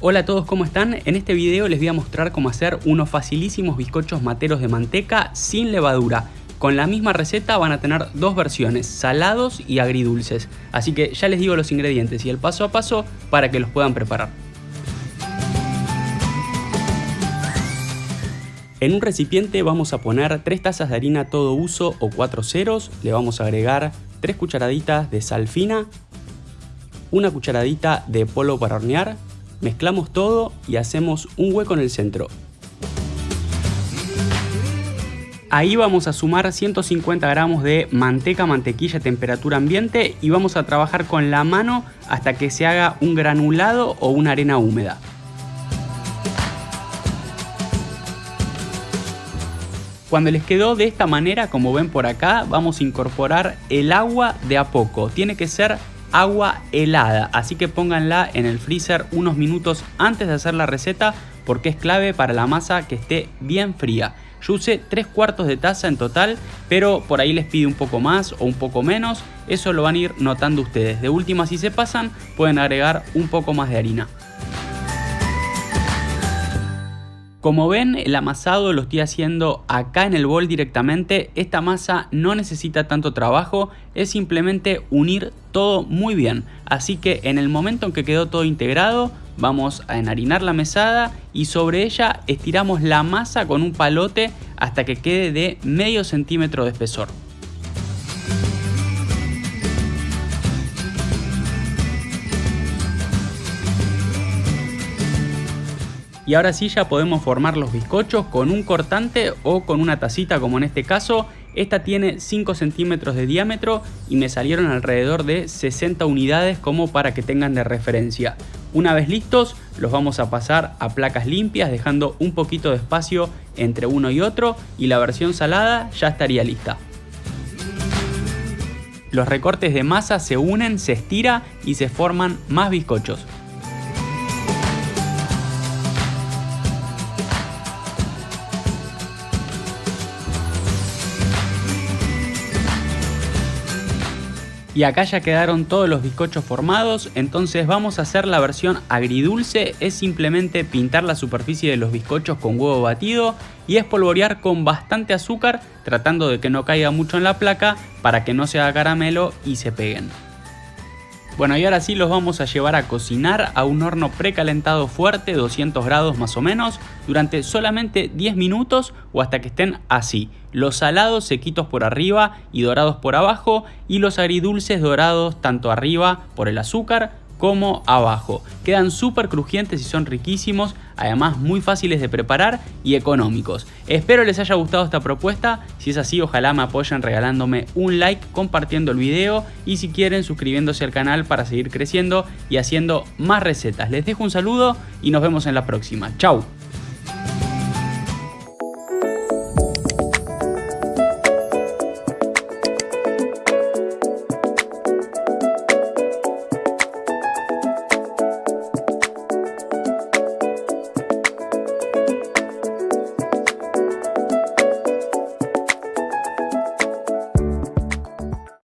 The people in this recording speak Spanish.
Hola a todos, ¿cómo están? En este video les voy a mostrar cómo hacer unos facilísimos bizcochos materos de manteca sin levadura. Con la misma receta van a tener dos versiones, salados y agridulces. Así que ya les digo los ingredientes y el paso a paso para que los puedan preparar. En un recipiente vamos a poner 3 tazas de harina todo uso o 4 ceros, le vamos a agregar 3 cucharaditas de sal fina, una cucharadita de polvo para hornear, Mezclamos todo y hacemos un hueco en el centro. Ahí vamos a sumar 150 gramos de manteca, mantequilla a temperatura ambiente y vamos a trabajar con la mano hasta que se haga un granulado o una arena húmeda. Cuando les quedó de esta manera, como ven por acá, vamos a incorporar el agua de a poco. Tiene que ser agua helada, así que pónganla en el freezer unos minutos antes de hacer la receta porque es clave para la masa que esté bien fría. Yo usé 3 cuartos de taza en total, pero por ahí les pide un poco más o un poco menos, eso lo van a ir notando ustedes. De última si se pasan pueden agregar un poco más de harina. Como ven, el amasado lo estoy haciendo acá en el bol directamente. Esta masa no necesita tanto trabajo, es simplemente unir todo muy bien. Así que en el momento en que quedó todo integrado, vamos a enharinar la mesada y sobre ella estiramos la masa con un palote hasta que quede de medio centímetro de espesor. Y ahora sí ya podemos formar los bizcochos con un cortante o con una tacita como en este caso. Esta tiene 5 centímetros de diámetro y me salieron alrededor de 60 unidades como para que tengan de referencia. Una vez listos los vamos a pasar a placas limpias dejando un poquito de espacio entre uno y otro y la versión salada ya estaría lista. Los recortes de masa se unen, se estira y se forman más bizcochos. Y acá ya quedaron todos los bizcochos formados, entonces vamos a hacer la versión agridulce, es simplemente pintar la superficie de los bizcochos con huevo batido y espolvorear con bastante azúcar tratando de que no caiga mucho en la placa para que no se haga caramelo y se peguen. Bueno y ahora sí los vamos a llevar a cocinar a un horno precalentado fuerte, 200 grados más o menos, durante solamente 10 minutos o hasta que estén así. Los salados sequitos por arriba y dorados por abajo y los agridulces dorados tanto arriba por el azúcar como abajo. Quedan súper crujientes y son riquísimos, además muy fáciles de preparar y económicos. Espero les haya gustado esta propuesta, si es así ojalá me apoyen regalándome un like, compartiendo el video y si quieren suscribiéndose al canal para seguir creciendo y haciendo más recetas. Les dejo un saludo y nos vemos en la próxima. Chau.